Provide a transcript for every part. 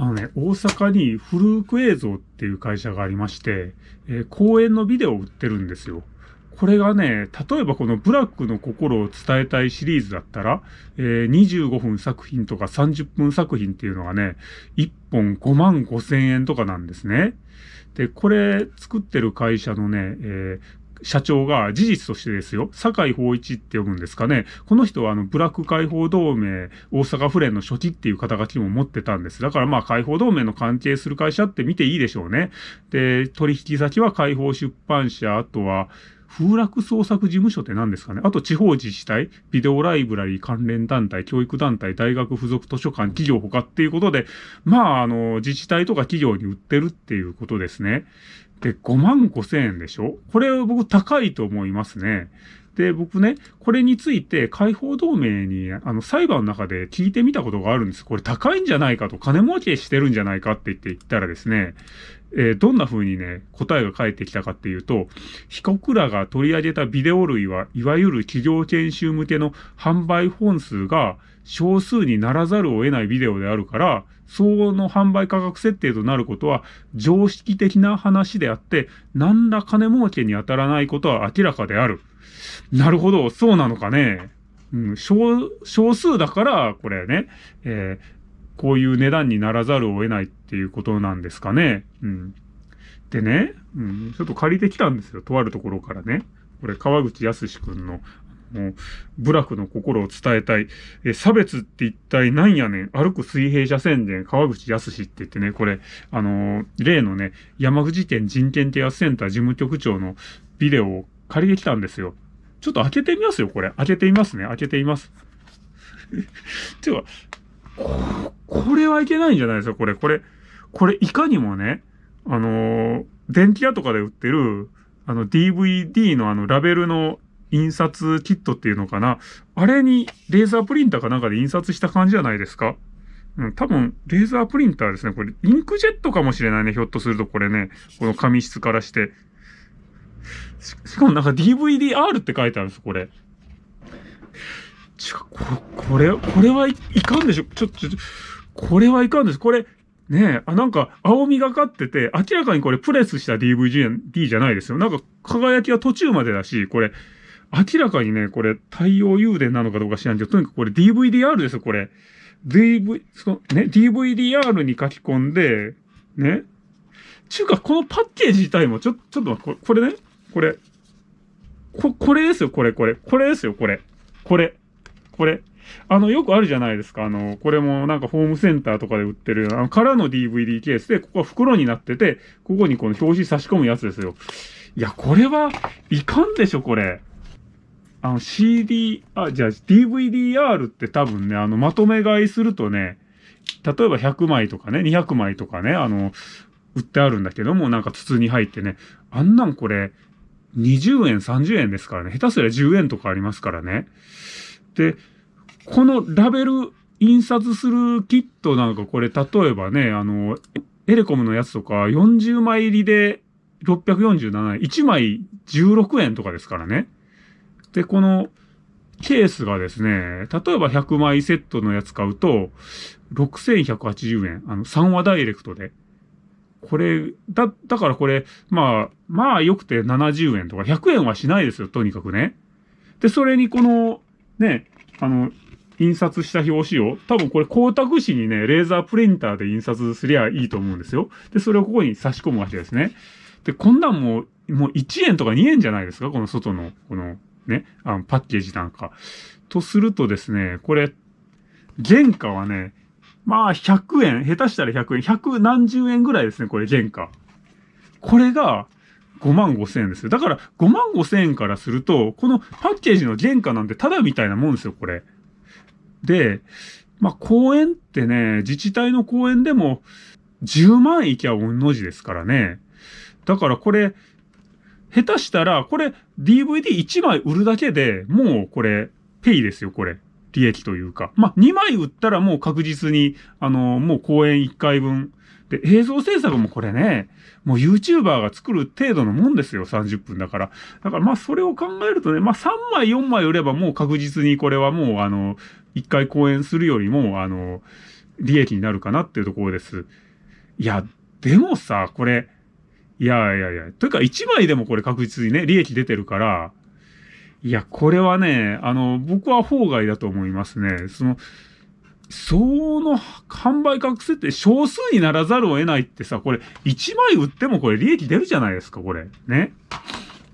あのね、大阪にフルーク映像っていう会社がありまして、えー、公演のビデオを売ってるんですよ。これがね、例えばこのブラックの心を伝えたいシリーズだったら、えー、25分作品とか30分作品っていうのがね、1本5万5千円とかなんですね。で、これ作ってる会社のね、えー、社長が事実としてですよ、坂井法一って呼ぶんですかね。この人はあの、ブラック解放同盟大阪府連の初期っていう肩書きも持ってたんです。だからまあ解放同盟の関係する会社って見ていいでしょうね。で、取引先は解放出版社、あとは、風楽創作事務所って何ですかねあと地方自治体、ビデオライブラリー関連団体、教育団体、大学附属図書館、企業他っていうことで、まあ、あの、自治体とか企業に売ってるっていうことですね。で、5万5千円でしょ？これ僕高いと思いますね。で、僕ね、これについて解放同盟に、あの、裁判の中で聞いてみたことがあるんです。これ高いんじゃないかと、金儲けしてるんじゃないかって言って言ったらですね、えー、どんな風にね、答えが返ってきたかっていうと、被告らが取り上げたビデオ類は、いわゆる企業研修向けの販売本数が少数にならざるを得ないビデオであるから、相応の販売価格設定となることは常識的な話であって、何ら金儲けに当たらないことは明らかである。なるほど、そうなのかね。うん、少、少数だから、これね、えー、こういう値段にならざるを得ないっていうことなんですかね。うん。でね、うん、ちょっと借りてきたんですよ。とあるところからね。これ、川口康くんの、もう、部落の心を伝えたい。え、差別って一体何やねん歩く水平車宣伝、川口康って言ってね、これ、あのー、例のね、山口県人権啓発センター事務局長のビデオを借りてきたんですよ。ちょっと開けてみますよ、これ。開けてみますね。開けてみます。てか、これはいけないんじゃないですか、これ。これ、これいかにもね、あのー、電気屋とかで売ってる、あの DVD のあのラベルの印刷キットっていうのかな？あれにレーザープリンターかなんかで印刷した感じじゃないですか？うん、多分、レーザープリンターですね。これ、インクジェットかもしれないね。ひょっとするとこれね。この紙質からして。ししかもなんか DVDR って書いてあるんです、これ。ちこ、これ、これはいかんでしょちょ、ちょ、これはいかんです。これ、ねえ、あ、なんか、青みがかってて、明らかにこれプレスした DVD じゃないですよ。なんか、輝きは途中までだし、これ、明らかにね、これ、太陽誘電なのかどうか知らんけど、とにかくこれ DVDR ですよ、これ。DV、その、ね、DVDR に書き込んで、ね。ちゅうか、このパッケージ自体も、ちょ、ちょっと待って、これね、これ。こ、これですよ、これ、これ。これですよ、これ。これ。これ。あの、よくあるじゃないですか。あの、これもなんかホームセンターとかで売ってる、あの、空の DVD ケースで、ここは袋になってて、ここにこの表紙差し込むやつですよ。いや、これはいかんでしょ、これ。あの CD、あ、じゃあ DVDR って多分ね、あの、まとめ買いするとね、例えば100枚とかね、200枚とかね、あの、売ってあるんだけども、なんか筒に入ってね、あんなんこれ、20円、30円ですからね。下手すりゃ10円とかありますからね。で、このラベル印刷するキットなんかこれ、例えばね、あの、エレコムのやつとか40枚入りで647円、1枚16円とかですからね。で、このケースがですね、例えば100枚セットのやつ買うと、6180円。あの、3話ダイレクトで。これ、だ、だからこれ、まあ、まあ良くて70円とか100円はしないですよ、とにかくね。で、それにこの、ね、あの、印刷した表紙を、多分これ光沢紙にね、レーザープリンターで印刷すりゃいいと思うんですよ。で、それをここに差し込むわけですね。で、こんなんもう、もう1円とか2円じゃないですかこの外の、この、ね、あの、パッケージなんか。とするとですね、これ、原価はね、まあ100円、下手したら100円、100何十円ぐらいですね、これ原価。これが5万5千円ですよ。だから5万5千円からすると、このパッケージの原価なんてただみたいなもんですよ、これ。で、まあ公園ってね、自治体の公園でも10万いきゃ御の字ですからね。だからこれ、下手したら、これ DVD1 枚売るだけでもうこれ、ペイですよ、これ。利益というか。まあ、2枚売ったらもう確実に、あの、もう公演1回分。で、映像制作もこれね、もう YouTuber が作る程度のもんですよ、30分だから。だからまあ、それを考えるとね、まあ、3枚4枚売ればもう確実にこれはもう、あの、1回公演するよりも、あの、利益になるかなっていうところです。いや、でもさ、これ、いやいやいや、というか1枚でもこれ確実にね、利益出てるから、いや、これはね、あの、僕は法外だと思いますね。その、その販売価格設定少数にならざるを得ないってさ、これ1枚売ってもこれ利益出るじゃないですか、これ。ね。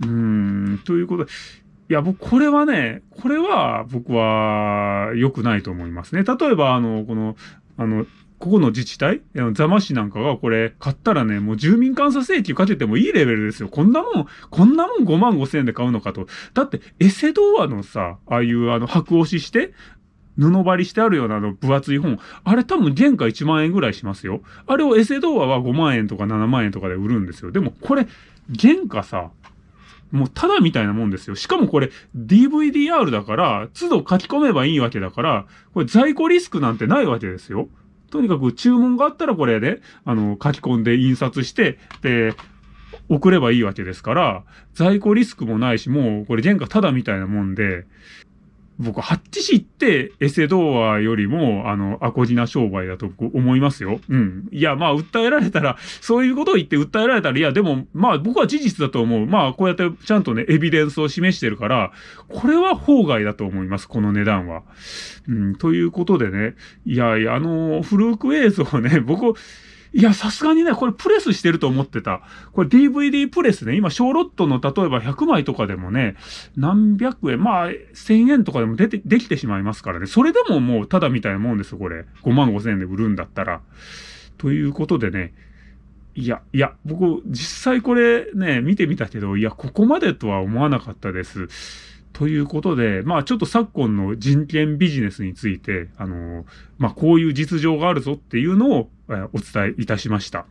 うーん、ということで、いや、僕、これはね、これは僕は良くないと思いますね。例えば、あの、この、あの、ここの自治体？座間市なんかがこれ買ったらね、もう住民監査請求かけてもいいレベルですよ。こんなもん、こんなもん5万5千円で買うのかと。だって、エセ童話のさ、ああいうあの白押しして、布張りしてあるようなの分厚い本、あれ多分原価1万円ぐらいしますよ。あれをエセ童話は5万円とか7万円とかで売るんですよ。でもこれ、原価さ、もうただみたいなもんですよ。しかもこれ DVDR だから、都度書き込めばいいわけだから、これ在庫リスクなんてないわけですよ。とにかく注文があったらこれね、あの、書き込んで印刷して、で、送ればいいわけですから、在庫リスクもないし、もうこれ原価ただみたいなもんで、僕、ハッチ市ってエセ童話よりも、あの、アコギな商売だと思いますよ。うん。いや、まあ、訴えられたら、そういうことを言って訴えられたら、いや、でも、まあ、僕は事実だと思う。まあ、こうやってちゃんとね、エビデンスを示してるから、これは法外だと思います、この値段は。うん、ということでね、いやいや、あの、フルーク映像ね、僕、いや、さすがにね、これプレスしてると思ってた。これ DVD プレスね、今、小ロットの例えば100枚とかでもね、何百円、まあ、1000円とかでも出て、できてしまいますからね。それでももう、ただみたいなもんですよ、これ。5万5千円で売るんだったら。ということでね、いや、いや、僕、実際これね、見てみたけど、いや、ここまでとは思わなかったです。ということで、まあちょっと昨今の人権ビジネスについて、あの、まあこういう実情があるぞっていうのを、えお伝えいたしました。